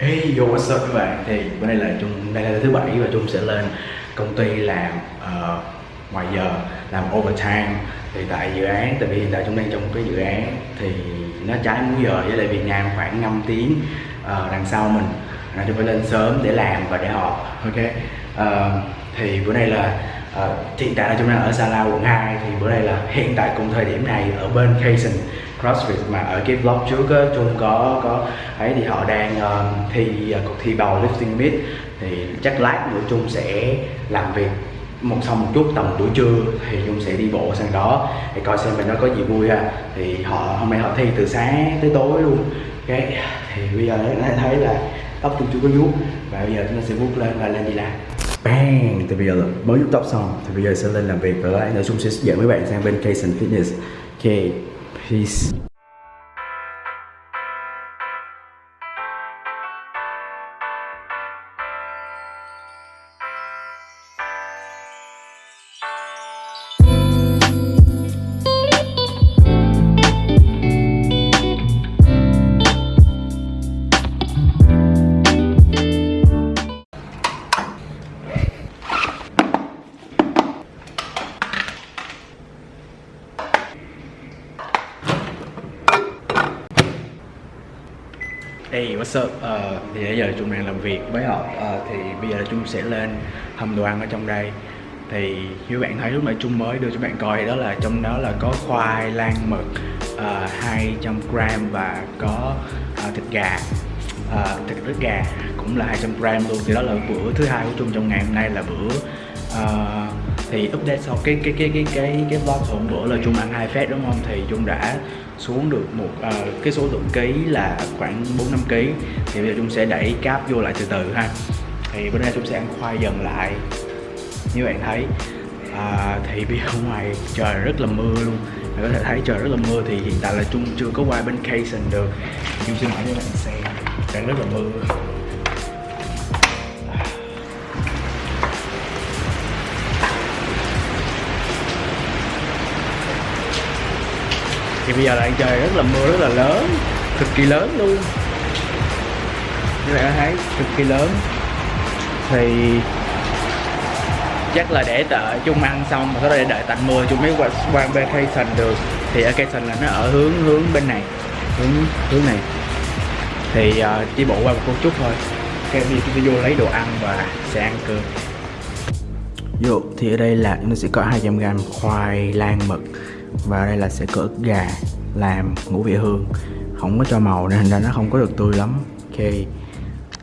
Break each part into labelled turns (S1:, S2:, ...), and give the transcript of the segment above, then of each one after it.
S1: Hey yo what's up các bạn? Thì bữa nay là Trung đây là thứ bảy và Trung sẽ lên công ty làm uh, ngoài giờ làm overtime. Thì tại dự án tại vì hiện tại Trung đang trong một cái dự án thì nó trái múi giờ với lại Việt Nam khoảng 5 tiếng uh, đằng sau mình. Nên Trung phải lên sớm để làm và để họp ok? Uh, thì bữa nay là uh, hiện tại là Trung đang ở Sala quận 2 thì bữa nay là hiện tại cùng thời điểm này ở bên Kaysen CrossFit mà ở cái vlog trước á Trung có có ấy thì họ đang uh, thi uh, cuộc thi bầu lifting meet. Thì chắc lát nữa Trung sẽ làm việc một xong một chút tầm buổi trưa thì Chung sẽ đi bộ sang đó để coi xem mình nó có gì vui ha. Thì họ hôm nay họ thi từ sáng tới tối luôn. Cái thì bây giờ nó thấy là tóc Trung chưa có vuốt và bây giờ chúng ta sẽ vuốt lên và lên đi làm bang! Thì bây giờ là mới vuốt tóc xong thì bây giờ sẽ lên làm việc và lại nữa Chung sẽ dẫn mấy bạn sang bên Kaysen Fitness. Ok peace What's up? Ờ, thì bây giờ Trung đang làm việc với họ. Uh, Thì bây giờ Trung sẽ lên hầm đồ ăn ở trong đây. Thì như bạn thấy lúc nãy Trung mới đưa cho bạn coi đó là trong đó là có khoai lang mực ờ, uh, 200 gram và có uh, thịt gà. Uh, thịt ức gà cũng là 200 gram luôn. Thì đó là bữa thứ hai của Trung trong ngày hôm nay là bữa uh, thì update sau cái cái cái cái cái cái vlog hôm bữa là Trung ăn hai phép đúng không? Thì Trung đã xuống được một uh, cái số lượng ký là khoảng 4 5 ký. Thì bây giờ Trung sẽ đẩy cáp vô lại từ từ ha. Thì bữa nay Trung sẽ ăn khoai dần lại. Như bạn thấy à, thì bây giờ ngoài trời rất là mưa luôn. Bạn có thể thấy trời rất là mưa thì hiện tại là Trung chưa có qua bên Kaysen được. Trung xin hỏi cho bạn xem đang rất là mưa. Thì bây giờ là trời rất là mưa rất là lớn cực kỳ lớn luôn. Như bạn thấy cực kỳ lớn. Thì chắc là để tợ chung ăn xong mà sau thể đợi tạnh mưa chung mới qua qua bên được. Thì ở vacation là nó ở hướng hướng bên này hướng hướng này. Thì uh, bộ qua một chút thôi. Cái đi chúng ta vô lấy đồ ăn và sẽ ăn cơm. Dụ thì ở đây là nó sẽ có 200 gram khoai lang mực và đây là sẽ cỡ gà làm ngũ vị hương. Không có cho màu nên thành ra nó không có được tươi lắm. Ok.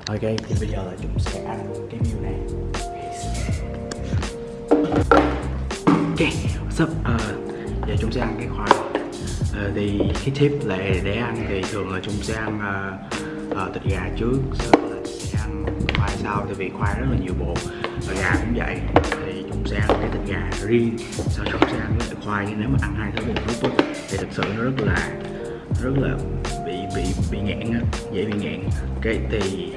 S1: Ok thì bây giờ là chúng sẽ ăn cái view này. Ok what's up? Uh, giờ chúng sẽ ăn cái khoai. Uh, thì cái tip là để ăn thì thường là chúng sẽ ăn uh, uh, thịt gà trước sau là sẽ ăn khoai sau tại vì khoai rất là nhiều bột. Và gà cũng vậy. Thì chúng sẽ ăn cái thịt gà riêng sau chúng sẽ ăn khoai nhưng nếu mà ăn hai thứ một lúc thì thực sự nó rất là rất là bị bị bị nghẹn á dễ bị nghẹn. Cái thì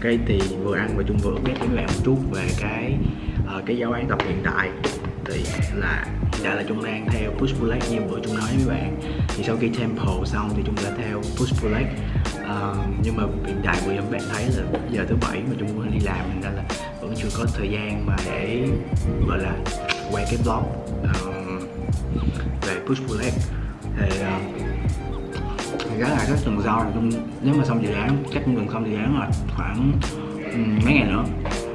S1: cái thì vừa ăn và chung vừa biết với bạn một chút về cái uh, cái giáo án tập hiện tại. Thì là hiện tại là Trung đang theo push pull leg như bữa Trung nói với bạn. Thì sau khi tempo xong thì Trung đã theo push pull leg uh, ờ, nhưng mà hiện tại vừa các bạn thấy là giờ thứ bảy mà Trung muốn đi làm nên là vẫn chưa có thời gian mà để gọi là quay cái vlog. Uh, về push pull leg thì uh, thì gắn lại các tuần sau là nếu mà xong dự án chắc cũng gần xong dự án là khoảng um, mấy ngày nữa.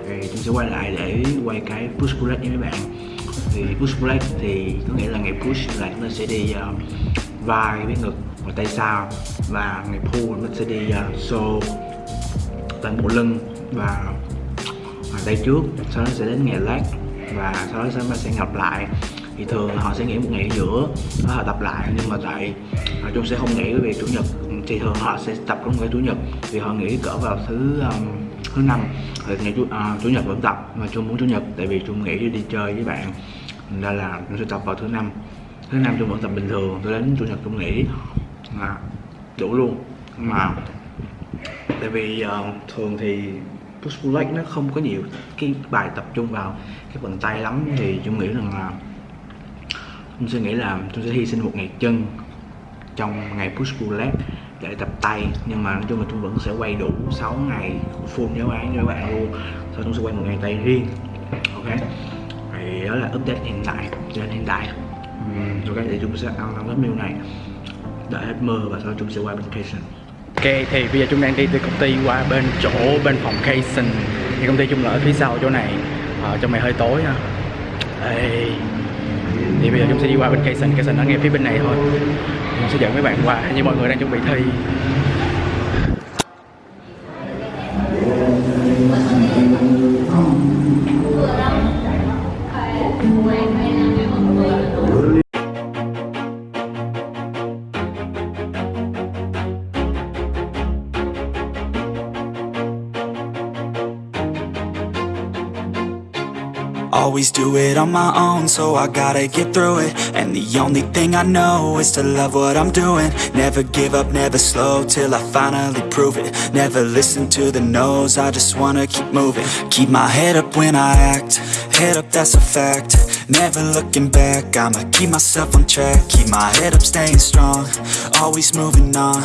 S1: Thì chúng sẽ quay lại để quay cái push pull leg với mấy bạn. Thì push pull leg thì có nghĩa là ngày push là chúng ta sẽ đi uh, vai với ngực và tay sau. Và ngày pull nó sẽ đi uh, xô toàn bộ lưng và, và tay trước. Sau đó sẽ đến ngày leg và sau đó chúng ta sẽ ngập lại thì thường là họ sẽ nghỉ một ngày ở giữa họ tập lại nhưng mà tại uh, sẽ không nghỉ về chủ nhật. Thì thường họ sẽ tập trong ngày chủ nhật vì họ nghỉ cỡ vào thứ um, thứ năm. Thì ngày chủ, uh, chủ nhật vẫn tập mà chung muốn chủ nhật tại vì chung nghỉ đi, chơi với bạn Thành ra là chung sẽ tập vào thứ năm. Thứ năm chung vẫn tập bình thường tôi đến chủ nhật chung nghỉ. À, đủ luôn. Mà tại vì uh, thường thì push pull leg nó không có nhiều cái bài tập trung vào cái phần tay lắm thì chung nghĩ rằng là tôi sẽ nghĩ là tôi sẽ hy sinh một ngày chân trong ngày push pull leg để tập tay. Nhưng mà nói chung là tôi vẫn sẽ quay đủ 6 ngày full giáo án cho các bạn luôn. Sau tôi sẽ quay một ngày tay riêng. Ok. Thì đó là update hiện tại. Trên hiện tại. Ok, thì chúng sẽ ăn năm cái meal này. Đợi hết mưa và sau chúng sẽ qua bên Cation Ok, thì bây giờ chúng đang đi từ công ty qua bên chỗ bên phòng Cation thì công ty chung là ở phía sau chỗ này. Ở trong này hơi tối ha. Đây thì bây giờ chúng sẽ đi qua bên Cation Cation ở ngay phía bên này thôi. Chúng sẽ dẫn mấy bạn qua. Như mọi người đang chuẩn bị thi.
S2: Always do it on my own, so I gotta get through it. And the only thing I know is to love what I'm doing. Never give up, never slow, till I finally prove it. Never listen to the no's, I just wanna keep moving. Keep my head up when I act, head up that's a fact. Never looking back, I'ma keep myself on track. Keep my head up, staying strong, always moving on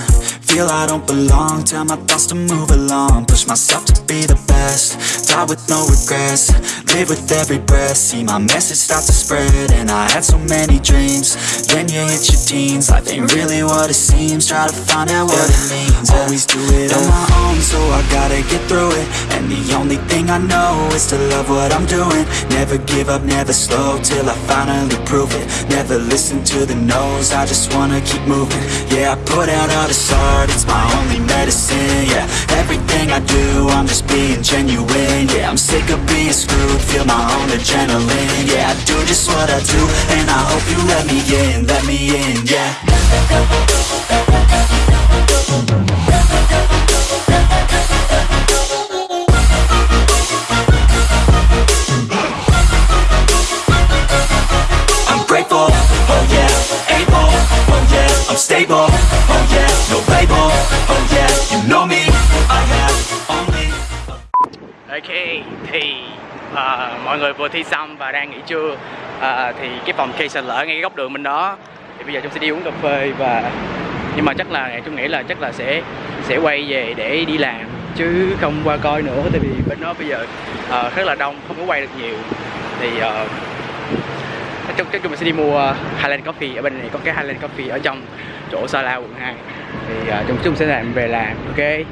S2: Feel I don't belong, tell my thoughts to move along. Push myself to be the best, die with no regrets. Live with every breath, see my message start to spread And I had so many dreams, then you hit your teens. Life ain't really what it seems, try to find out what it means. Always do it on my own, so I gotta get through it. And the only thing I know is to love what I'm doing. Never give up, never slow, till I finally prove it. Never listen to the no's, I just wanna keep moving. Yeah, I put out all this art, it's my only medicine Yeah, everything I do, I'm just being genuine Yeah, I'm sick of being screwed, feel my own adrenaline Yeah, I do just what I do, and I hope you let me in, let me in, yeah. I'm oh oh know me, I have only
S1: Ok thì uh, mọi người vừa thi xong và đang nghỉ trưa. Uh, thì cái phòng Cation là lỡ ngay cái góc đường bên đó. Thì bây giờ chúng sẽ đi uống cà phê và nhưng mà chắc là chúng nghĩ là chắc là sẽ sẽ quay về để đi làm chứ không qua coi nữa tại vì bên đó bây giờ à, uh, rất là đông không có quay được nhiều. Thì uh, chắc chúng mình sẽ đi mua Highland Coffee. Ở bên này có cái Highland Coffee ở trong chỗ Sala quận 2 thì uh, chúng chúng sẽ làm về làm ok?